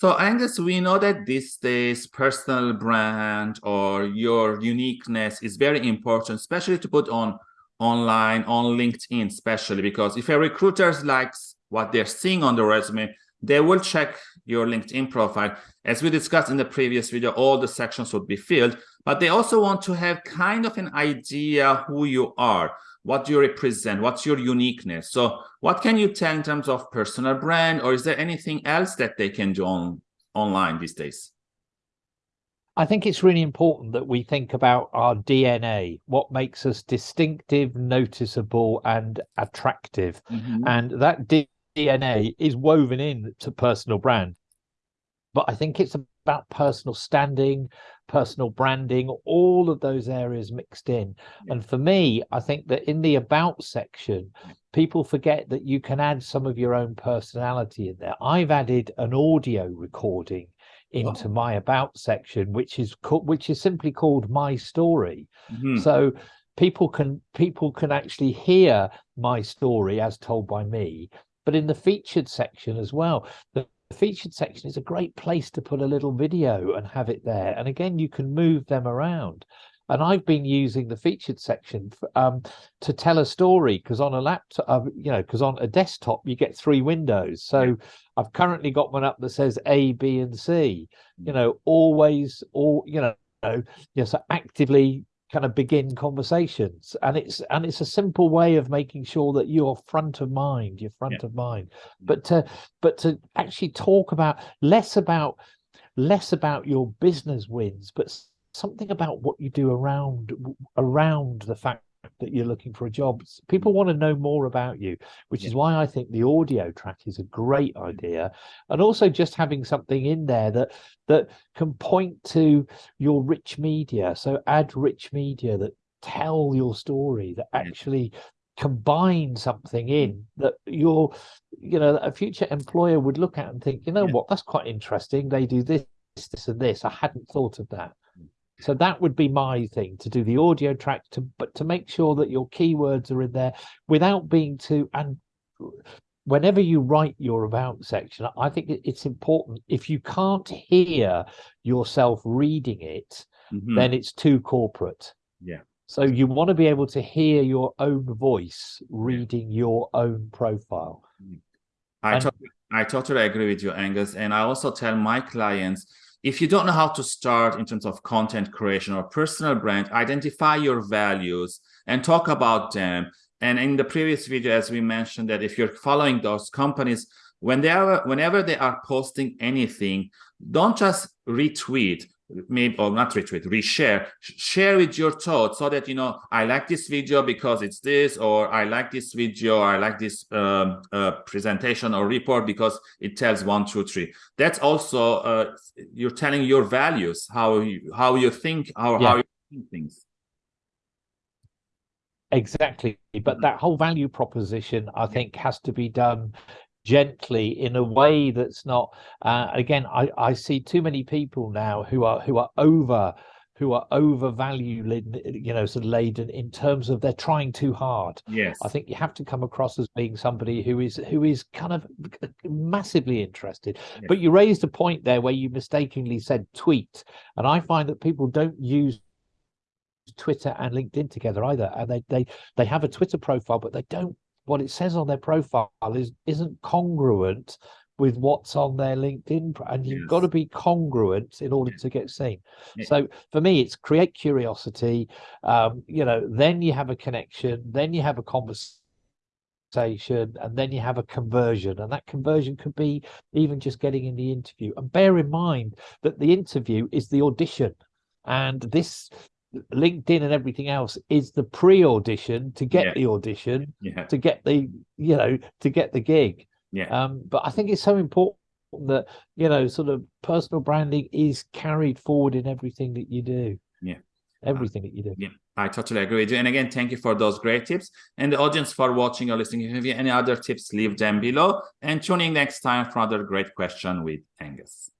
So Angus, we know that these days personal brand or your uniqueness is very important, especially to put on online, on LinkedIn, especially because if a recruiter likes what they're seeing on the resume, they will check your LinkedIn profile. As we discussed in the previous video, all the sections would be filled, but they also want to have kind of an idea who you are, what do you represent, what's your uniqueness. So what can you tell in terms of personal brand, or is there anything else that they can do on online these days? I think it's really important that we think about our DNA, what makes us distinctive, noticeable, and attractive. Mm -hmm. And that DNA is woven in to personal brand. But I think it's about personal standing, personal branding, all of those areas mixed in. Yeah. And for me, I think that in the about section, people forget that you can add some of your own personality in there. I've added an audio recording into oh. my about section, which is which is simply called my story. Mm -hmm. So people can people can actually hear my story as told by me but in the featured section as well. The featured section is a great place to put a little video and have it there. And again, you can move them around. And I've been using the featured section for, um, to tell a story because on a laptop, uh, you know, because on a desktop you get three windows. So I've currently got one up that says A, B, and C. You know, always, all you know, you know, so actively kind of begin conversations. And it's and it's a simple way of making sure that you're front of mind you're front yeah. of mind. Mm-hmm. But to but to actually talk about less about less about your business wins but something about what you do around around the fact that you're looking for a job. People want to know more about you, which yeah. is why I think the audio track is a great idea. And also just having something in there that that can point to your rich media. So add rich media that tell your story, that actually combine something in mm. that your you know a future employer would look at and think you know yeah. what that's quite interesting they do this this and this i hadn't thought of that so that would be my thing to do the audio track to but to make sure that your keywords are in there without being too and whenever you write your about section i think it's important if you can't hear yourself reading it mm -hmm. then it's too corporate yeah so you want to be able to hear your own voice reading your own profile mm. i and, totally, i totally agree with you angus and i also tell my clients if you don't know how to start in terms of content creation or personal brand, identify your values and talk about them. And in the previous video, as we mentioned that if you're following those companies, when they are, whenever they are posting anything, don't just retweet, maybe or not retweet reshare. Share with your thoughts so that you know i like this video because it's this or i like this video i like this um, uh, presentation or report because it tells one two three. That's also uh, you're telling your values how you how you think how, yeah. how you think things. Exactly. But that whole value proposition i think has to be done gently in a way that's not uh, again I, I see too many people now who are who are over who are overvalued you know sort of laden in terms of they're trying too hard. Yes. I think you have to come across as being somebody who is who is kind of massively interested. Yes. but you raised a point there where you mistakenly said tweet and i find that people don't use Twitter and LinkedIn together either, and they they they have a Twitter profile, but they don't what it says on their profile is isn't congruent with what's on their LinkedIn, and you've yes. got to be congruent in order to get seen. Yeah. So for me, it's create curiosity. Um, you know, then you have a connection, then you have a conversation, and then you have a conversion, and that conversion could be even just getting in the interview. And bear in mind that the interview is the audition, and this LinkedIn and everything else is the pre-audition to get yeah. the audition, yeah. to get the you know to get the gig. Yeah. Um, but I think it's so important that you know sort of personal branding is carried forward in everything that you do. Yeah. Everything uh, that you do. Yeah, I totally agree with you. And again, thank you for those great tips. And the audience for watching or listening. If you have any other tips, leave them below. And tune in next time for another great question with Angus.